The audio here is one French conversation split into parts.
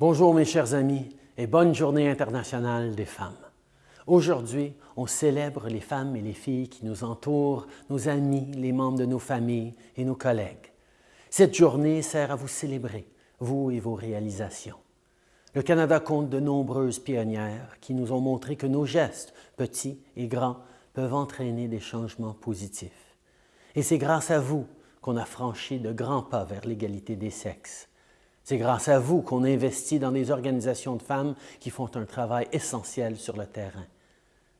Bonjour mes chers amis et bonne journée internationale des femmes. Aujourd'hui, on célèbre les femmes et les filles qui nous entourent, nos amis, les membres de nos familles et nos collègues. Cette journée sert à vous célébrer, vous et vos réalisations. Le Canada compte de nombreuses pionnières qui nous ont montré que nos gestes, petits et grands, peuvent entraîner des changements positifs. Et c'est grâce à vous qu'on a franchi de grands pas vers l'égalité des sexes. C'est grâce à vous qu'on investit dans des organisations de femmes qui font un travail essentiel sur le terrain.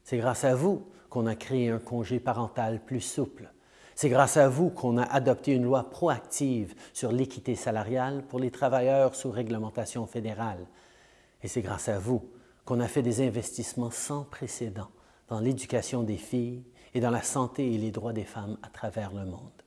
C'est grâce à vous qu'on a créé un congé parental plus souple. C'est grâce à vous qu'on a adopté une loi proactive sur l'équité salariale pour les travailleurs sous réglementation fédérale. Et c'est grâce à vous qu'on a fait des investissements sans précédent dans l'éducation des filles et dans la santé et les droits des femmes à travers le monde.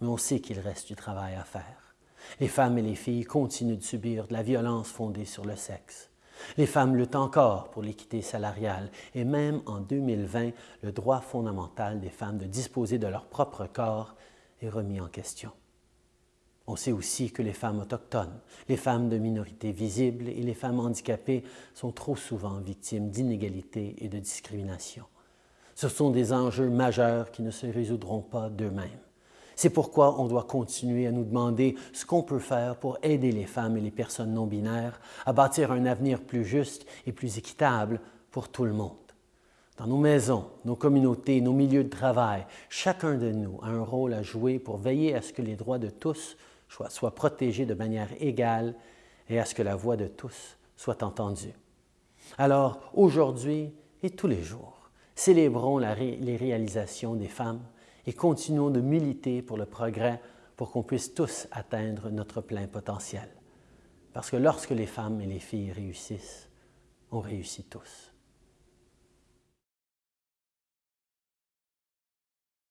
Mais on sait qu'il reste du travail à faire. Les femmes et les filles continuent de subir de la violence fondée sur le sexe. Les femmes luttent encore pour l'équité salariale et même en 2020, le droit fondamental des femmes de disposer de leur propre corps est remis en question. On sait aussi que les femmes autochtones, les femmes de minorités visibles et les femmes handicapées sont trop souvent victimes d'inégalités et de discrimination. Ce sont des enjeux majeurs qui ne se résoudront pas d'eux-mêmes. C'est pourquoi on doit continuer à nous demander ce qu'on peut faire pour aider les femmes et les personnes non-binaires à bâtir un avenir plus juste et plus équitable pour tout le monde. Dans nos maisons, nos communautés, nos milieux de travail, chacun de nous a un rôle à jouer pour veiller à ce que les droits de tous soit, protégé de manière égale et à ce que la voix de tous soit entendue. Alors, aujourd'hui et tous les jours, célébrons les réalisations des femmes et continuons de militer pour le progrès pour qu'on puisse tous atteindre notre plein potentiel. Parce que lorsque les femmes et les filles réussissent, on réussit tous.